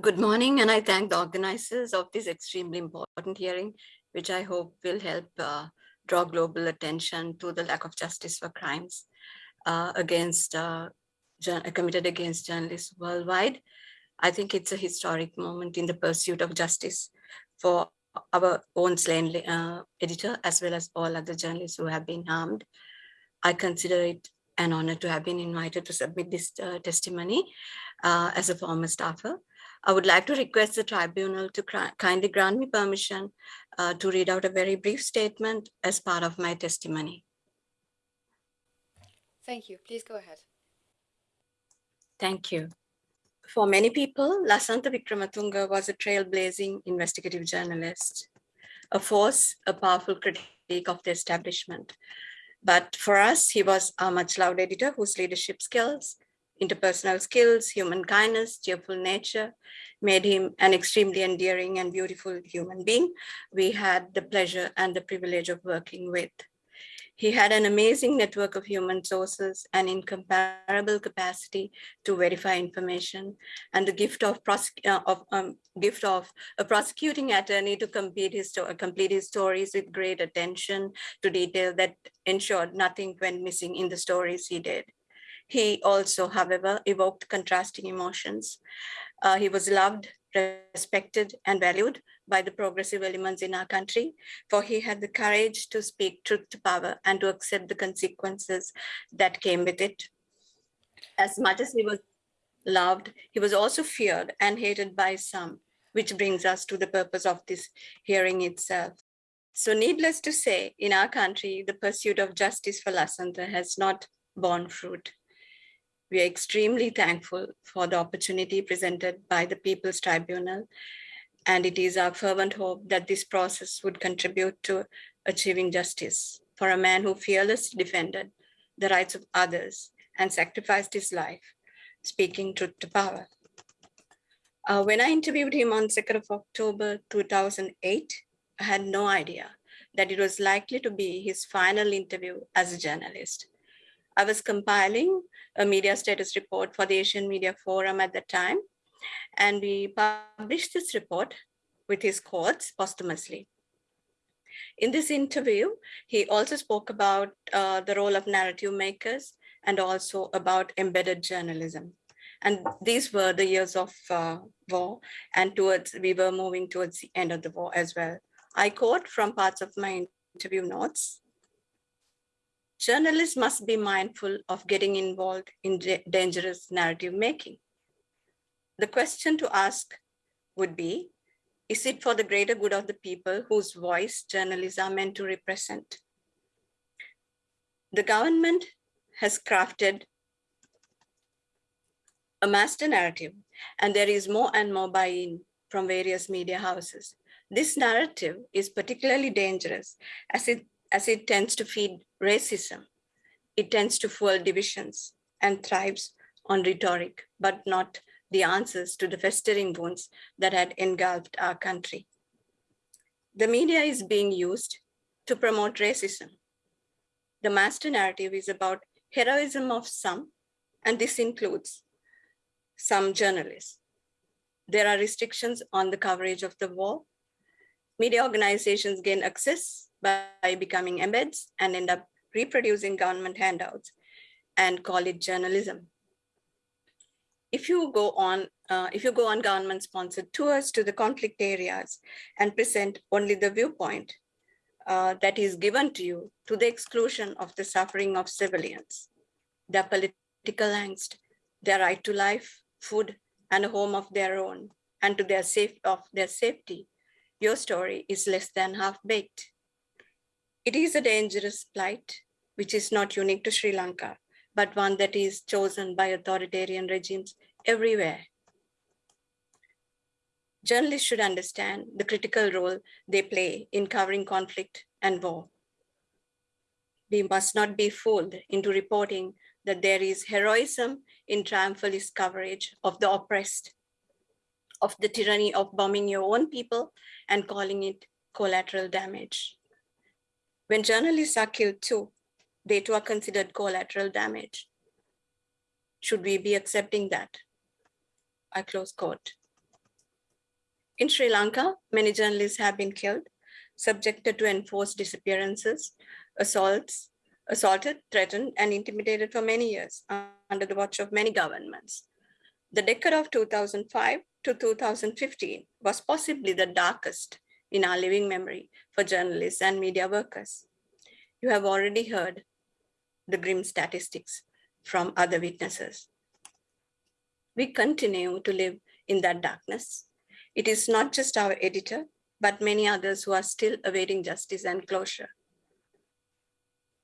Good morning, and I thank the organizers of this extremely important hearing, which I hope will help uh, draw global attention to the lack of justice for crimes uh, against uh, committed against journalists worldwide. I think it's a historic moment in the pursuit of justice for our own slain uh, editor, as well as all other journalists who have been harmed. I consider it an honor to have been invited to submit this uh, testimony uh, as a former staffer. I would like to request the tribunal to kindly grant me permission uh, to read out a very brief statement as part of my testimony. Thank you. Please go ahead. Thank you. For many people, Lasantha Wickrematunge was a trailblazing investigative journalist, a force, a powerful critique of the establishment. But for us, he was a much loved editor whose leadership skills interpersonal skills, human kindness, cheerful nature made him an extremely endearing and beautiful human being we had the pleasure and the privilege of working with. He had an amazing network of human sources and incomparable capacity to verify information and the gift of, uh, of um, gift of a prosecuting attorney to complete his, complete his stories with great attention to detail that ensured nothing went missing in the stories he did. He also, however, evoked contrasting emotions. Uh, he was loved, respected, and valued by the progressive elements in our country, for he had the courage to speak truth to power and to accept the consequences that came with it. As much as he was loved, he was also feared and hated by some, which brings us to the purpose of this hearing itself. So needless to say, in our country, the pursuit of justice for Lasantha has not borne fruit. We are extremely thankful for the opportunity presented by the People's Tribunal, and it is our fervent hope that this process would contribute to achieving justice for a man who fearlessly defended the rights of others and sacrificed his life, speaking truth to power. Uh, when I interviewed him on 2nd of October 2008, I had no idea that it was likely to be his final interview as a journalist. I was compiling a media status report for the Asian Media Forum at the time, and we published this report with his quotes posthumously. In this interview, he also spoke about uh, the role of narrative makers and also about embedded journalism. And these were the years of uh, war and towards, we were moving towards the end of the war as well. I quote from parts of my interview notes journalists must be mindful of getting involved in dangerous narrative making. The question to ask would be, is it for the greater good of the people whose voice journalists are meant to represent? The government has crafted a master narrative, and there is more and more buy-in from various media houses. This narrative is particularly dangerous as it as it tends to feed racism. It tends to fuel divisions and thrives on rhetoric, but not the answers to the festering wounds that had engulfed our country. The media is being used to promote racism. The master narrative is about heroism of some, and this includes some journalists. There are restrictions on the coverage of the war. Media organizations gain access by becoming embeds and end up reproducing government handouts and call it journalism. If you go on, uh, if you go on government sponsored tours to the conflict areas and present only the viewpoint uh, that is given to you to the exclusion of the suffering of civilians, their political angst, their right to life, food, and a home of their own, and to their safe of their safety, your story is less than half baked. It is a dangerous plight, which is not unique to Sri Lanka, but one that is chosen by authoritarian regimes everywhere. Journalists should understand the critical role they play in covering conflict and war. We must not be fooled into reporting that there is heroism in triumphalist coverage of the oppressed, of the tyranny of bombing your own people and calling it collateral damage. When journalists are killed too, they too are considered collateral damage. Should we be accepting that? I close quote. In Sri Lanka, many journalists have been killed, subjected to enforced disappearances, assaults, assaulted, threatened, and intimidated for many years under the watch of many governments. The decade of 2005 to 2015 was possibly the darkest in our living memory for journalists and media workers. You have already heard the grim statistics from other witnesses. We continue to live in that darkness. It is not just our editor, but many others who are still awaiting justice and closure.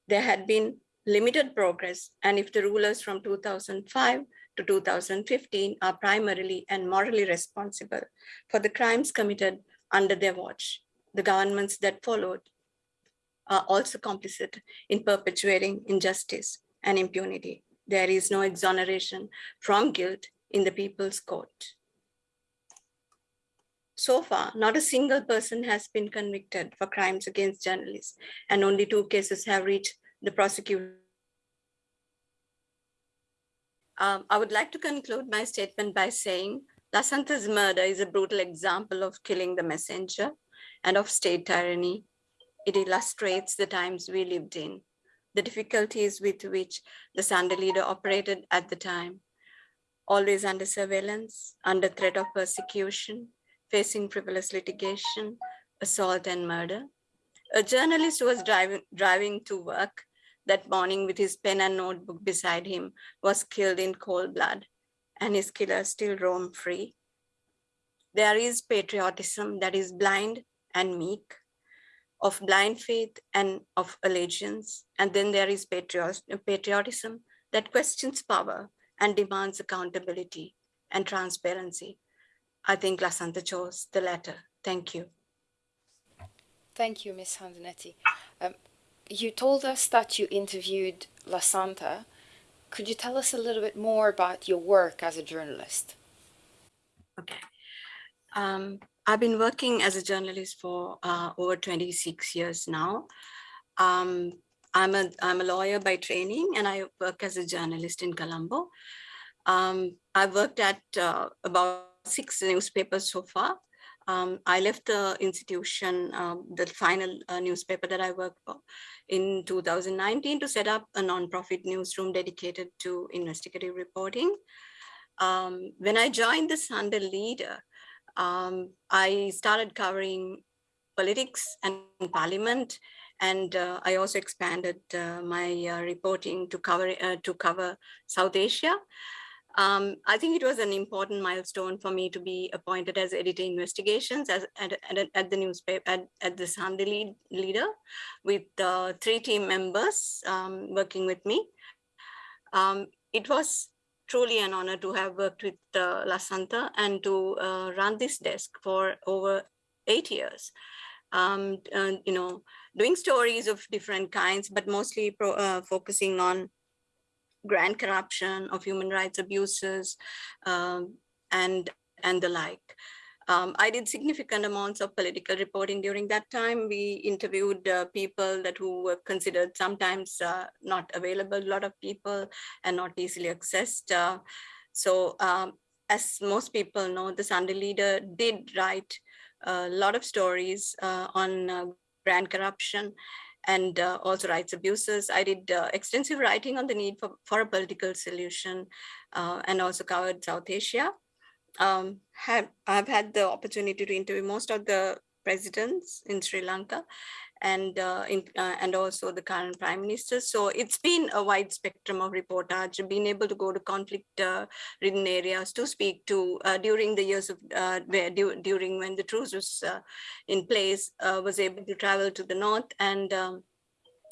There had been limited progress, and if the rulers from 2005 to 2015 are primarily and morally responsible for the crimes committed under their watch, the governments that followed are also complicit in perpetuating injustice and impunity. There is no exoneration from guilt in the people's court. So far, not a single person has been convicted for crimes against journalists, and only two cases have reached the prosecution. Um, I would like to conclude my statement by saying Lasantha's murder is a brutal example of killing the messenger and of state tyranny. It illustrates the times we lived in, the difficulties with which the Sunday leader operated at the time, always under surveillance, under threat of persecution, facing frivolous litigation, assault and murder. A journalist who was driving, driving to work that morning with his pen and notebook beside him was killed in cold blood and his killer still roam free. There is patriotism that is blind and meek, of blind faith and of allegiance. And then there is patriotism that questions power and demands accountability and transparency. I think Lasantha chose the latter. Thank you. Thank you, Ms. Handunnetti. Um, you told us that you interviewed Lasantha. Could you tell us a little bit more about your work as a journalist? Okay. Um, I've been working as a journalist for uh, over 26 years now. Um, I'm a I'm a lawyer by training, and I work as a journalist in Colombo. Um, I've worked at uh, about six newspapers so far. Um, I left the institution, um, the final uh, newspaper that I worked for in 2019 to set up a nonprofit newsroom dedicated to investigative reporting. Um, when I joined the Sunday Leader, um, I started covering politics and parliament, and uh, I also expanded uh, my uh, reporting to cover uh, to cover South Asia. Um, I think it was an important milestone for me to be appointed as editor investigations as, at, at, at the newspaper, at, at the Sunday lead, leader with uh, three team members um, working with me. Um, it was truly an honor to have worked with uh, Lasantha and to uh, run this desk for over eight years. Um, you know, doing stories of different kinds, but mostly pro, uh, focusing on grand corruption, of human rights abuses, um, and, and the like. Um, I did significant amounts of political reporting during that time. We interviewed uh, people that who were considered sometimes uh, not available, a lot of people, and not easily accessed. Uh, so um, as most people know, the Sunday Leader did write a lot of stories uh, on uh, grand corruption and uh, also rights abuses. I did uh, extensive writing on the need for, for a political solution uh, and also covered South Asia. Um, have, I've had the opportunity to interview most of the presidents in Sri Lanka and uh, in, uh, and also the current prime minister. So it's been a wide spectrum of reportage, being able to go to conflict-ridden uh, areas to speak to uh, during the years of uh, where during when the truce was in place, was able to travel to the north and um,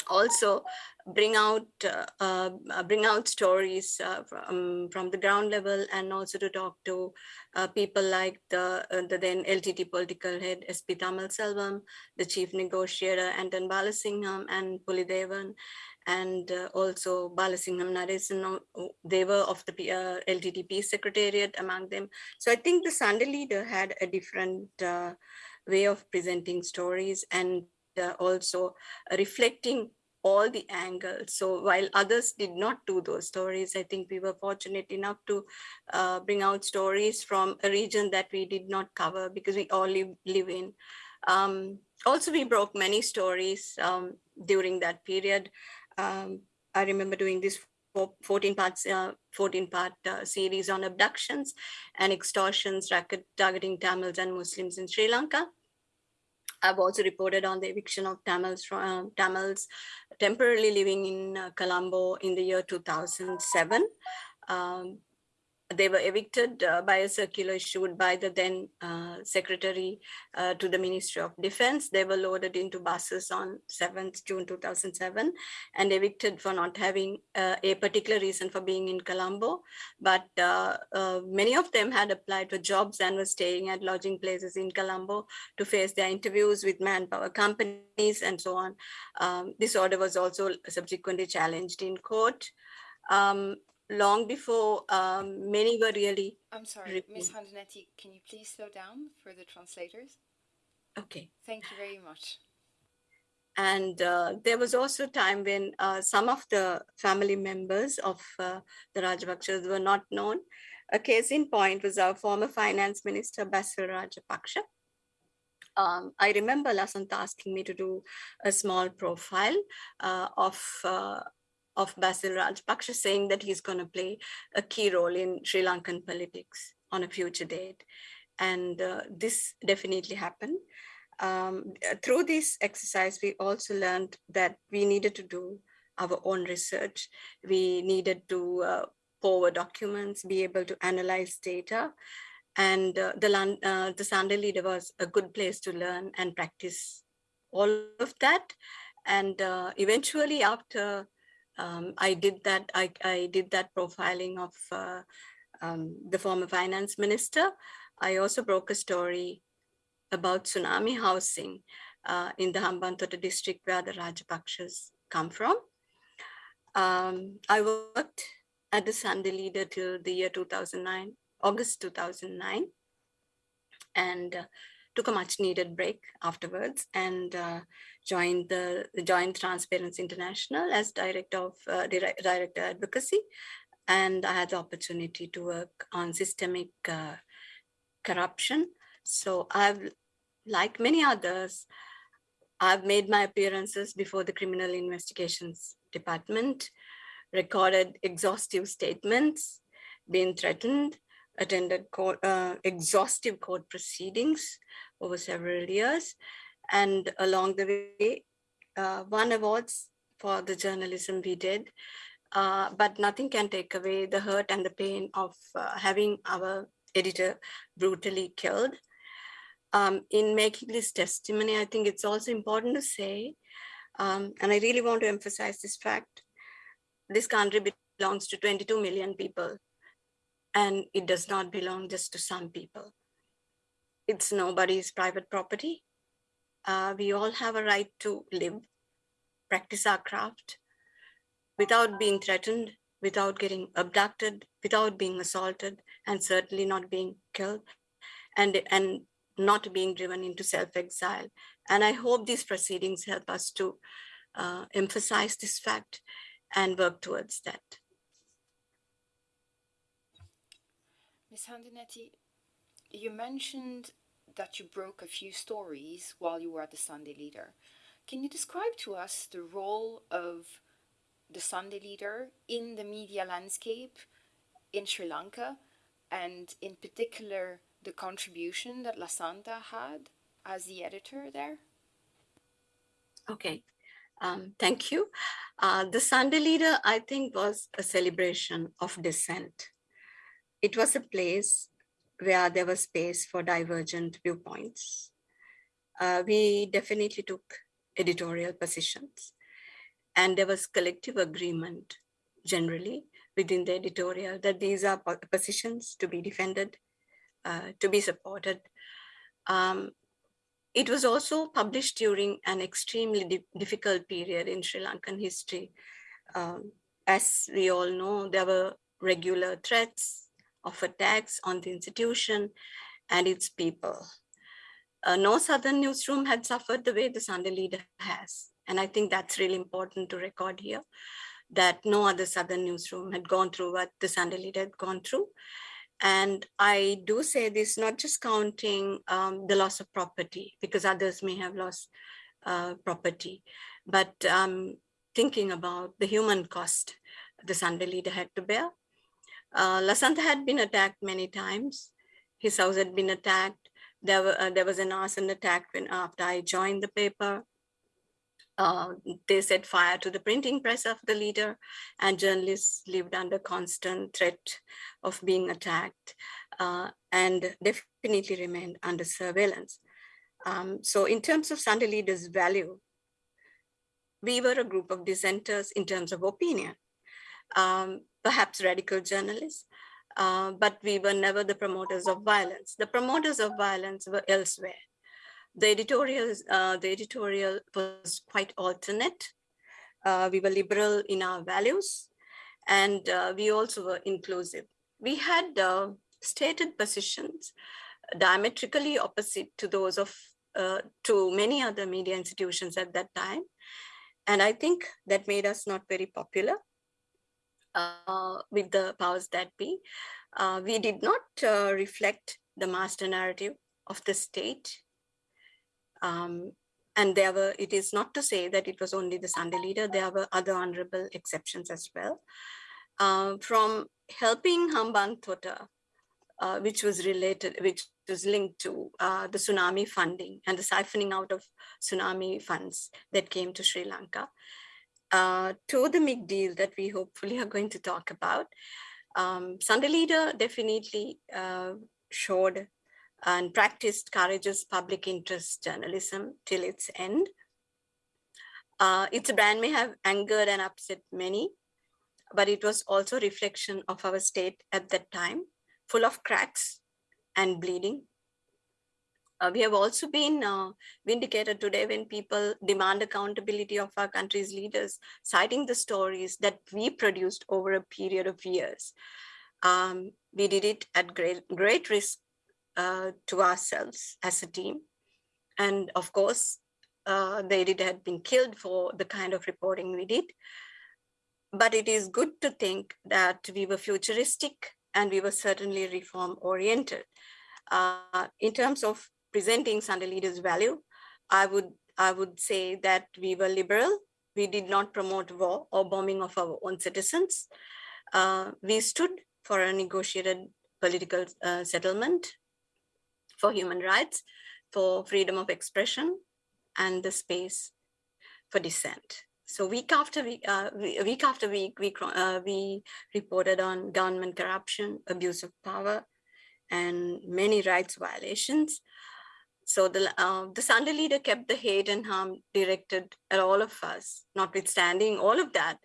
also bring out uh, uh, bring out stories uh, from, from the ground level and also to talk to uh, people like the, uh, the then LTT political head SP Thamilselvan, the chief negotiator Anton Balasingham and Pulidevan, and uh, also Balasingham Nadesan, they were of the LTT peace secretariat among them. So I think the Sunday leader had a different way of presenting stories and also reflecting all the angles. So while others did not do those stories, I think we were fortunate enough to uh, bring out stories from a region that we did not cover because we all live, live in. Um, also, we broke many stories um, during that period. Um, I remember doing this 14 parts, uh, 14 part uh, series on abductions and extortions racket targeting Tamils and Muslims in Sri Lanka. I've also reported on the eviction of Tamils, uh, Tamils temporarily living in uh, Colombo in the year 2007. Um, they were evicted uh, by a circular issued by the then uh, secretary uh, to the Ministry of Defense. They were loaded into buses on 7th June 2007 and evicted for not having uh, a particular reason for being in Colombo. But uh, uh, many of them had applied for jobs and were staying at lodging places in Colombo to face their interviews with manpower companies and so on. Um, this order was also subsequently challenged in court. Um, long before um, many were really. I'm sorry, Ms. Handunnetti, can you please slow down for the translators? Okay. Thank you very much. And uh, there was also a time when uh, some of the family members of uh, the Rajapaksas were not known. A case in point was our former finance minister, Basil Rajapaksa. Um, I remember Lasantha asking me to do a small profile uh, of uh, of Basil Rajapaksa saying that he's going to play a key role in Sri Lankan politics on a future date. And uh, this definitely happened. Um, through this exercise, we also learned that we needed to do our own research. We needed to uh, forward documents, be able to analyze data. And uh, the, uh, the Sunday leader was a good place to learn and practice all of that. And uh, eventually after um, I did that. I, I did that profiling of uh, um, the former finance minister. I also broke a story about tsunami housing uh, in the Hambantota district where the Rajapaksas come from. Um, I worked at the Sunday Leader till the year 2009, August 2009. And uh, took a much needed break afterwards and uh, joined the joined Transparency International as director of uh, director advocacy, and I had the opportunity to work on systemic uh, corruption. So I've, like many others, I've made my appearances before the Criminal Investigations Department, recorded exhaustive statements, been threatened, attended court, uh, exhaustive court proceedings over several years. And along the way, uh, won awards for the journalism we did. Uh, but nothing can take away the hurt and the pain of uh, having our editor brutally killed. Um, in making this testimony, I think it's also important to say, um, and I really want to emphasize this fact, this country belongs to 22 million people and it does not belong just to some people. It's nobody's private property. Uh, we all have a right to live, practice our craft without being threatened, without getting abducted, without being assaulted, and certainly not being killed, and, and not being driven into self-exile. And I hope these proceedings help us to uh, emphasize this fact and work towards that. Ms. Handunnetti, you mentioned that you broke a few stories while you were at the Sunday Leader. Can you describe to us the role of the Sunday Leader in the media landscape in Sri Lanka and in particular the contribution that Lasantha had as the editor there? Okay, um, thank you. Uh, the Sunday Leader, I think, was a celebration of dissent it was a place where there was space for divergent viewpoints. Uh, we definitely took editorial positions and there was collective agreement generally within the editorial that these are positions to be defended, uh, to be supported. Um, it was also published during an extremely di difficult period in Sri Lankan history. Um, as we all know, there were regular threats, of attacks on the institution and its people. Uh, no Southern newsroom had suffered the way the Sunday Leader has. And I think that's really important to record here that no other Southern newsroom had gone through what the Sunday Leader had gone through. And I do say this, not just counting um, the loss of property, because others may have lost uh, property, but um, thinking about the human cost the Sunday Leader had to bear. Uh, Lasantha had been attacked many times. His house had been attacked. There, were, uh, there was an arson attack when after I joined the paper. Uh, they set fire to the printing press of the leader and journalists lived under constant threat of being attacked uh, and definitely remained under surveillance. Um, so in terms of Sunday leaders value, we were a group of dissenters in terms of opinion, um, perhaps radical journalists, uh, but we were never the promoters of violence. The promoters of violence were elsewhere the editorial, uh, the editorial was quite alternate. Uh, we were liberal in our values, and uh, we also were inclusive. We had uh, stated positions diametrically opposite to those of uh, to many other media institutions at that time. And I think that made us not very popular with the powers that be. we did not reflect the master narrative of the state um, and there were, it is not to say that it was only the Sunday leader, there were other honorable exceptions as well. Uh, from helping Hambantota, uh, which was related, which was linked to uh, the tsunami funding and the siphoning out of tsunami funds that came to Sri Lanka, uh, to the big deal that we hopefully are going to talk about. Um, Sunday Leader definitely uh, showed and practiced courageous public interest journalism till its end. Uh, its brand may have angered and upset many, but it was also a reflection of our state at that time, full of cracks and bleeding. Uh, we have also been uh, vindicated today when people demand accountability of our country's leaders, citing the stories that we produced over a period of years. Um, we did it at great, great risk uh, to ourselves as a team. And of course, uh, the editor had been killed for the kind of reporting we did. But it is good to think that we were futuristic and we were certainly reform oriented. Uh, in terms of presenting Sunday Leaders value, I would, I would say that we were liberal. We did not promote war or bombing of our own citizens. Uh, we stood for a negotiated political uh, settlement for human rights, for freedom of expression, and the space for dissent. So week after week, uh, week after week, we, uh, we reported on government corruption, abuse of power, and many rights violations. So the, uh, the Sunday leader kept the hate and harm directed at all of us. Notwithstanding all of that,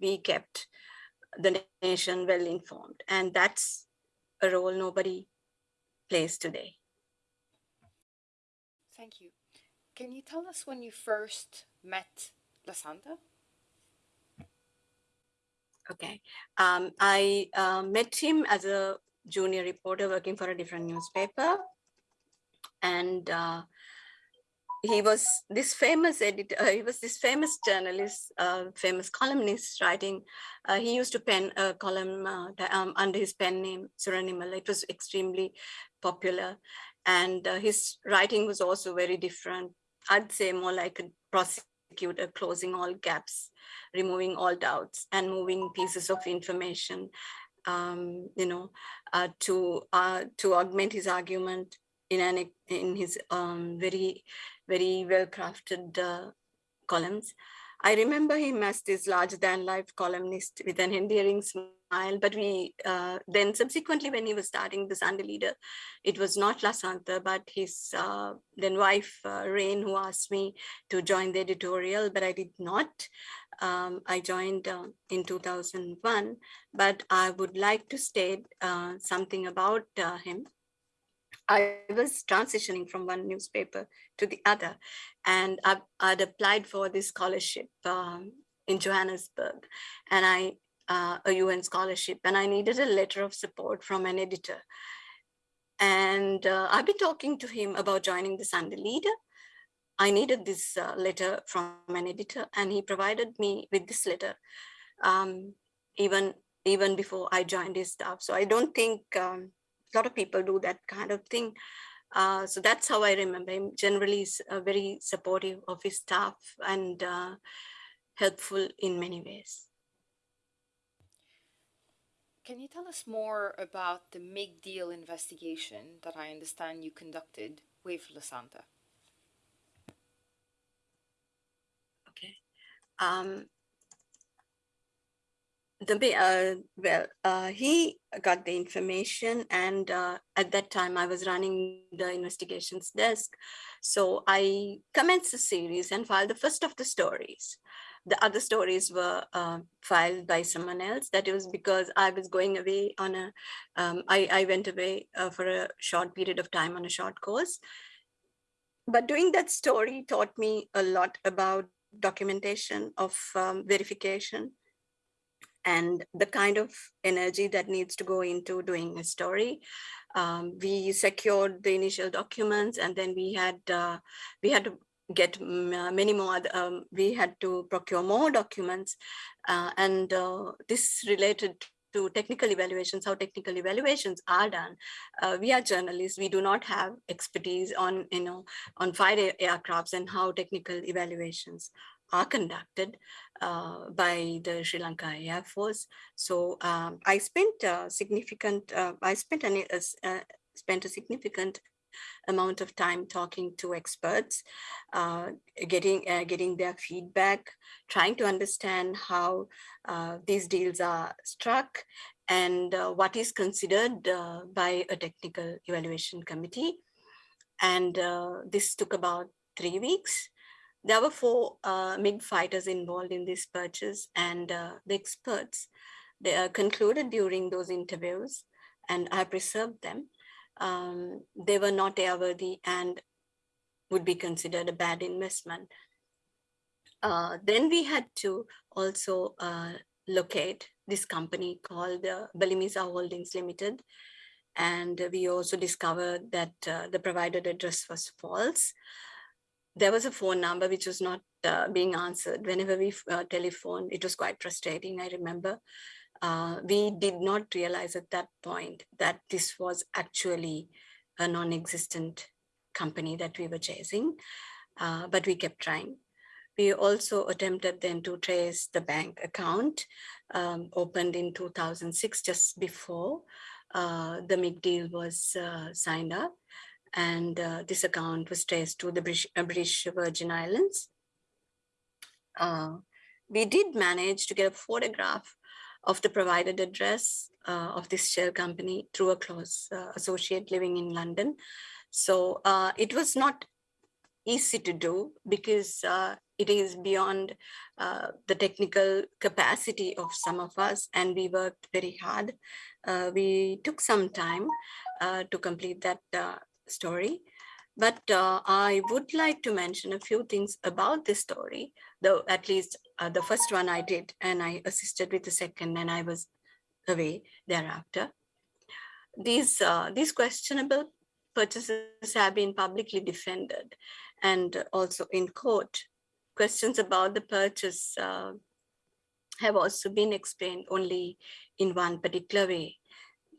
we kept the nation well informed. And that's a role nobody plays today. Thank you. Can you tell us when you first met Lasantha? Okay. Um, I uh, met him as a junior reporter working for a different newspaper. And uh, he was this famous editor, he was this famous journalist, uh, famous columnist writing. Uh, he used to pen a column uh, um, under his pen name, Suranimal. It was extremely popular. And uh, his writing was also very different. I'd say more like a prosecutor closing all gaps, removing all doubts and moving pieces of information, um, you know, uh, to to augment his argument in an in his um, very very well crafted uh, columns. I remember him as this larger than life columnist with an endearing smile, but we uh, then subsequently when he was starting the Sunday Leader, it was not Lasantha, but his uh, then wife, uh, Raine, who asked me to join the editorial, but I did not. Um, I joined uh, in 2001, but I would like to state uh, something about uh, him. I was transitioning from one newspaper to the other, and I, would applied for this scholarship um, in Johannesburg, and I uh, a UN scholarship, and I needed a letter of support from an editor. And uh, I've been talking to him about joining the Sunday Leader, I needed this uh, letter from an editor and he provided me with this letter um, even even before I joined his staff. So I don't think um, a lot of people do that kind of thing. Uh, so that's how I remember him. Generally, uh, very supportive of his staff and uh, helpful in many ways. Can you tell us more about the MIG deal investigation that I understand you conducted with Lasantha? Okay. Um, the uh, well, uh, he got the information, and uh, at that time I was running the investigations desk, so I commenced the series and filed the first of the stories the other stories were uh, filed by someone else. That was because I was going away on a. Um, I, I went away uh, for a short period of time on a short course. But doing that story taught me a lot about documentation of um, verification and the kind of energy that needs to go into doing a story. Um, we secured the initial documents and then we had uh, we had to get uh, many more, um, we had to procure more documents uh, and uh, this related to technical evaluations, how technical evaluations are done. Uh, we are journalists, we do not have expertise on, you know, on fighter aircrafts and how technical evaluations are conducted uh, by the Sri Lanka Air Force. So um, I spent a significant, uh, I spent an, spent a significant amount of time talking to experts, uh, getting, uh, getting their feedback, trying to understand how uh, these deals are struck and uh, what is considered uh, by a technical evaluation committee. And uh, this took about three weeks. There were four MiG fighters involved in this purchase and the experts they concluded during those interviews and I preserved them um, they were not airworthy and would be considered a bad investment. Uh, then we had to also uh, locate this company called uh, Bellimissa Holdings Limited. And we also discovered that uh, the provided address was false. There was a phone number which was not uh, being answered. Whenever we uh, telephoned, it was quite frustrating, I remember uh, we did not realize at that point that this was actually a non-existent company that we were chasing, uh, but we kept trying. We also attempted then to trace the bank account um, opened in 2006, just before uh, the MIG deal was uh, signed up. And uh, this account was traced to the British, uh, British Virgin Islands. we did manage to get a photograph of the provided address uh, of this shell company through a close uh, associate living in London. So uh, it was not easy to do because uh, it is beyond uh, the technical capacity of some of us and we worked very hard. Uh, we took some time to complete that story. But I would like to mention a few things about this story, though at least uh, the first one I did, and I assisted with the second, and I was away thereafter. These, uh, these questionable purchases have been publicly defended and also in court. Questions about the purchase uh, have also been explained only in one particular way,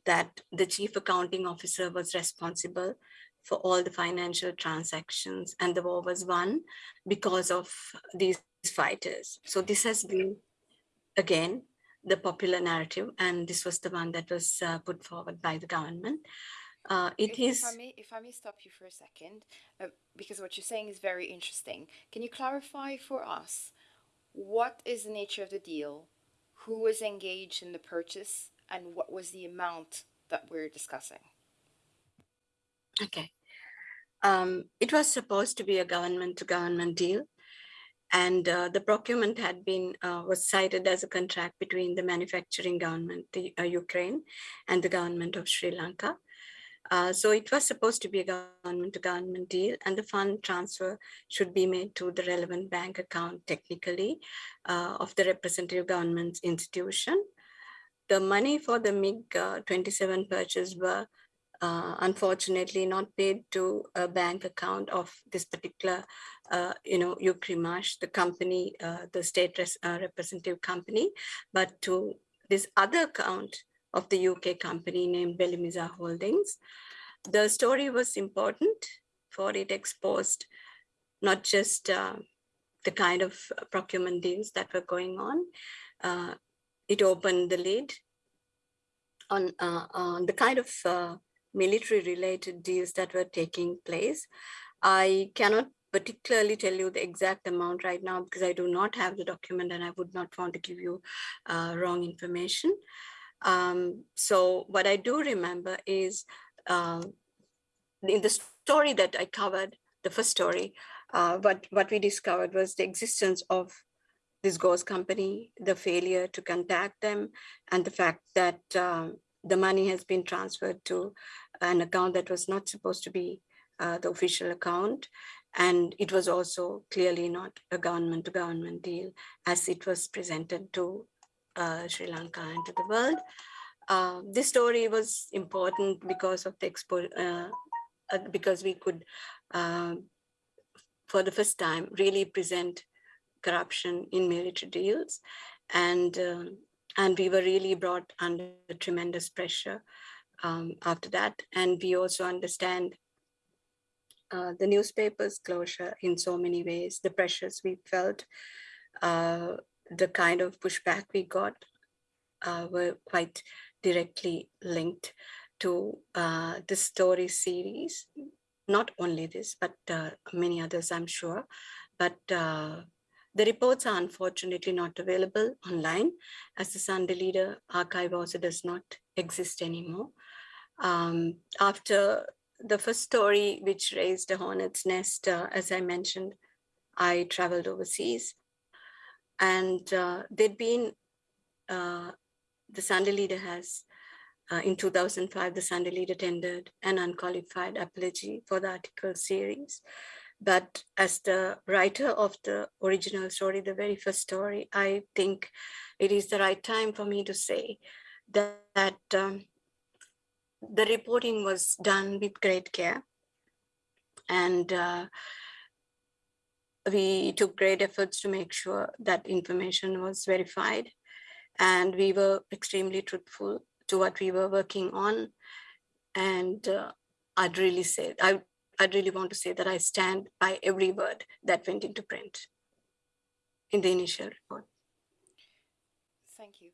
that the chief accounting officer was responsible for all the financial transactions and the war was won because of these fighters. So this has been, again, the popular narrative, and this was the one that was uh, put forward by the government. Uh, it if, is. If I, may, if I may stop you for a second, uh, because what you're saying is very interesting. Can you clarify for us what is the nature of the deal, who was engaged in the purchase, and what was the amount that we're discussing? Okay. Um, it was supposed to be a government to government deal and uh, the procurement had been uh, was cited as a contract between the manufacturing government, the uh, Ukraine, and the government of Sri Lanka. Uh, so it was supposed to be a government to government deal and the fund transfer should be made to the relevant bank account technically uh, of the representative government's institution. The money for the MiG-27 uh, purchase were uh, unfortunately not paid to a bank account of this particular, uh, you know, Ukrinmash, the company, uh, the state uh, representative company, but to this other account of the UK company named Bellimissa Holdings. The story was important for it exposed not just uh, the kind of procurement deals that were going on, it opened the lid on, on the kind of uh, military related deals that were taking place. I cannot particularly tell you the exact amount right now because I do not have the document and I would not want to give you uh, wrong information. Um, so what I do remember is uh, in the story that I covered, the first story, uh, what, what we discovered was the existence of this ghost company, the failure to contact them, and the fact that um, the money has been transferred to an account that was not supposed to be uh, the official account. And it was also clearly not a government to government deal as it was presented to uh, Sri Lanka and to the world. Uh, this story was important because of the expo, uh, uh, because we could, um, for the first time, really present corruption in military deals. And, um, and we were really brought under tremendous pressure um, after that. And we also understand uh, the newspaper's closure in so many ways, the pressures we felt, uh, the kind of pushback we got uh, were quite directly linked to uh, the story series. Not only this, but uh, many others, I'm sure. But uh, the reports are unfortunately not available online as the Sunday Leader archive also does not exist anymore. Um, after the first story, which raised a hornet's nest, uh, as I mentioned, I traveled overseas and uh, there'd been, uh, the Sunday Leader has, uh, in 2005, the Sunday Leader tendered an unqualified apology for the article series. But as the writer of the original story, the very first story, I think it is the right time for me to say that, that um, the reporting was done with great care. And uh, we took great efforts to make sure that information was verified. And we were extremely truthful to what we were working on. And uh, I'd really say, I I really want to say that I stand by every word that went into print in the initial report. Thank you.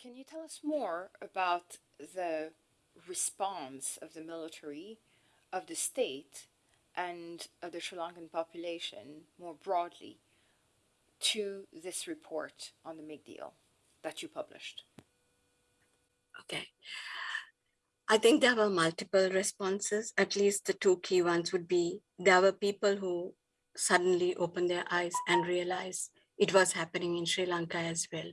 Can you tell us more about the response of the military, of the state, and of the Sri Lankan population more broadly to this report on the MIG deal that you published? Okay. I think there were multiple responses. At least the two key ones would be there were people who suddenly opened their eyes and realized it was happening in Sri Lanka as well.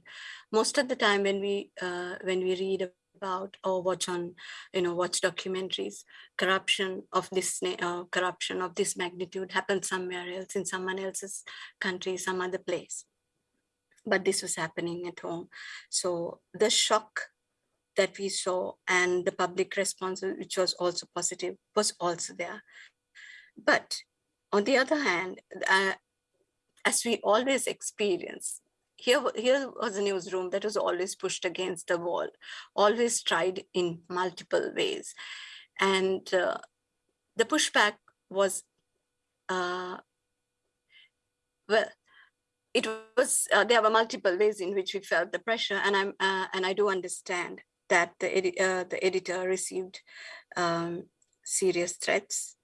Most of the time when we uh, when we read about or watch on, you know, watch documentaries, corruption of this uh, corruption of this magnitude happened somewhere else in someone else's country, some other place. But this was happening at home. So the shock that we saw and the public response, which was also positive, was also there. But on the other hand, uh, as we always experience, here, here was a newsroom that was always pushed against the wall, always tried in multiple ways. And uh, the pushback was, uh, well, it was, uh, there were multiple ways in which we felt the pressure and I'm, uh, and I do understand that the, edi uh, the editor received um, serious threats.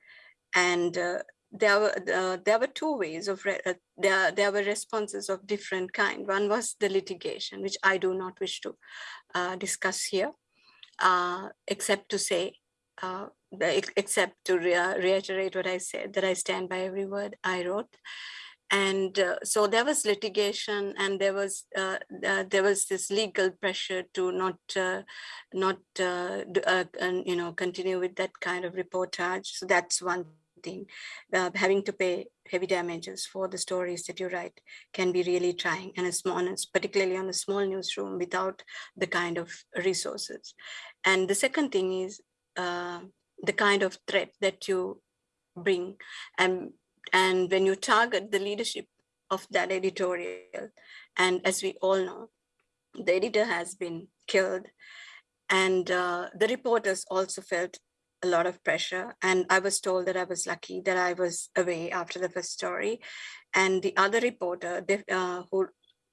And uh, there were there were two ways of uh, there there were responses of different kind. One was the litigation which i do not wish to uh, discuss here uh, except to say except to re reiterate what i said that i stand by every word i wrote and uh, so there was litigation and there was uh, uh, there was this legal pressure to not uh, not uh, uh, you know continue with that kind of reportage. So that's one thing. Having to pay heavy damages for the stories that you write can be really trying and a small particularly on a small newsroom without the kind of resources. And the second thing is the kind of threat that you bring. And and when you target the leadership of that editorial and as we all know the editor has been killed and uh, the reporters also felt a lot of pressure and i was told that i was lucky that i was away after the first story and the other reporter uh, who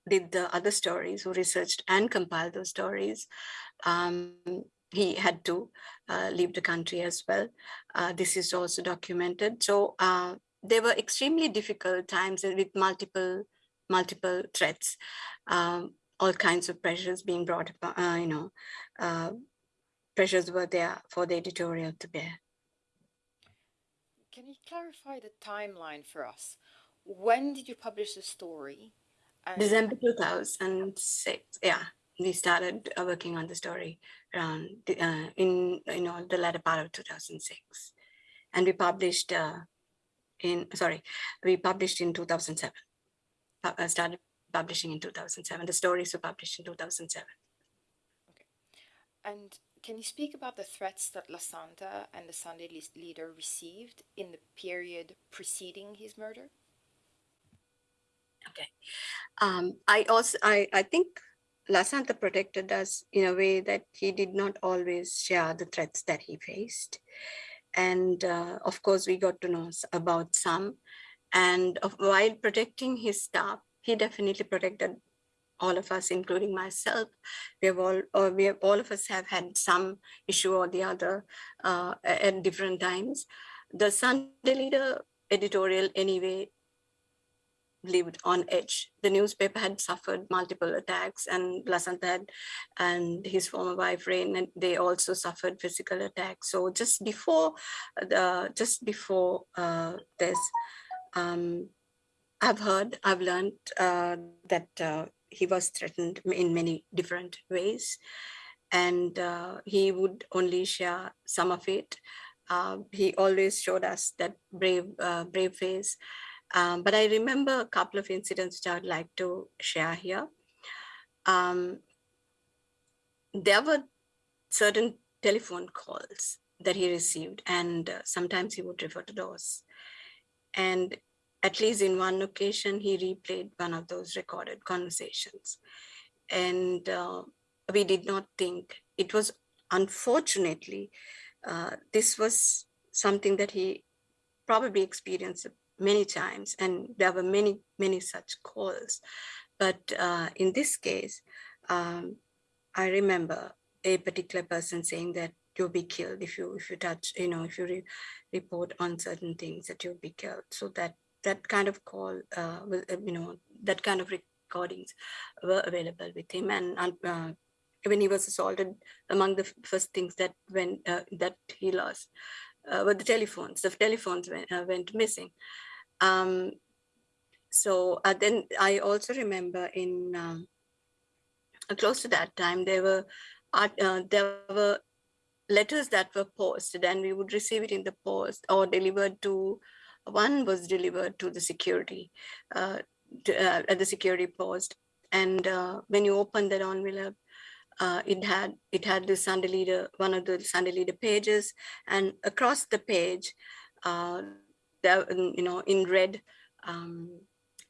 did the other stories who researched and compiled those stories um, he had to uh, leave the country as well. Uh, this is also documented. So uh, there were extremely difficult times with multiple multiple threats, um, all kinds of pressures being brought up, uh, you know, uh, pressures were there for the editorial to bear. Can you clarify the timeline for us? When did you publish the story? And December 2006, yeah we started uh, working on the story around the, uh, in you know the latter part of 2006 and we published uh, in sorry we published in 2007 uh, started publishing in 2007 the stories were published in 2007 okay. And can you speak about the threats that Lasantha and the Sunday leader received in the period preceding his murder? Okay. Um, I also I I think Lasantha protected us in a way that he did not always share the threats that he faced. And uh, of course, we got to know about some. And of, while protecting his staff, he definitely protected all of us, including myself. We have all, or we have, all of us have had some issue or the other uh, at different times. The Sunday Leader editorial anyway lived on edge. The newspaper had suffered multiple attacks and Lasantha had, and his former wife Raine, and they also suffered physical attacks. So just before the, just before uh, this, um, I've heard, I've learned uh, that uh, he was threatened in many different ways. And uh, he would only share some of it. Uh, he always showed us that brave, uh, brave face um, but I remember a couple of incidents which I would like to share here. Um, there were certain telephone calls that he received and uh, sometimes he would refer to those. And at least in one occasion, he replayed one of those recorded conversations. And uh, we did not think, it was unfortunately, uh, this was something that he probably experienced many times and there were many, many such calls. But uh, in this case, um, I remember a particular person saying that you'll be killed if you if you touch, you know, if you re report on certain things that you'll be killed. So that that kind of call, uh, was, uh, you know, that kind of recordings were available with him. And uh, when he was assaulted, among the first things that when uh, that he lost uh, were the telephones. The telephones went, uh, went missing. Um, so uh, then I also remember in um, close to that time there were uh, there were letters that were posted and we would receive it in the post or delivered to one was delivered to the security uh, to, uh, at the security post. And uh, when you open that envelope uh, it had it had the Sunday Leader one of the Sunday Leader pages. And across the page uh, there, you know, in red um,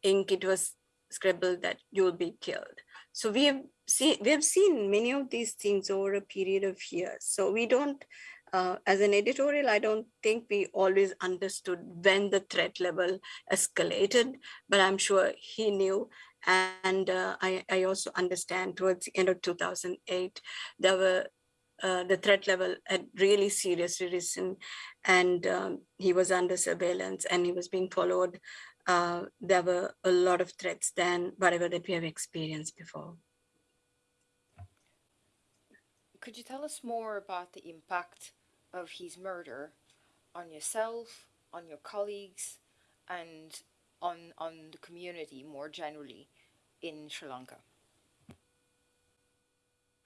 ink, it was scribbled that you will be killed. So we have seen we have seen many of these things over a period of years. So we don't, uh, as an editorial, I don't think we always understood when the threat level escalated, but I'm sure he knew. And uh, I, I also understand towards the end of 2008, there were uh, the threat level had really seriously risen and um, he was under surveillance and he was being followed. Uh, there were a lot of threats than whatever that we have experienced before. Could you tell us more about the impact of his murder on yourself, on your colleagues, and on, on the community more generally in Sri Lanka?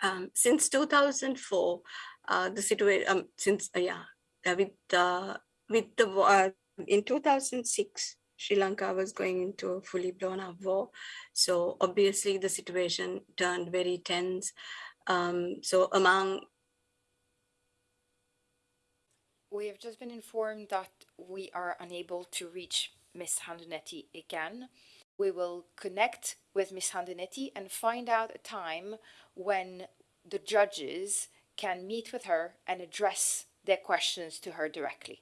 Um, since 2004, uh, the situation, um, since, uh, yeah, uh, with, uh, with the war, in 2006, Sri Lanka was going into a fully blown up war. So obviously the situation turned very tense. Um, so among We have just been informed that we are unable to reach Miss Handunnetti again. We will connect with Ms. Handunnetti and find out a time when the judges can meet with her and address their questions to her directly.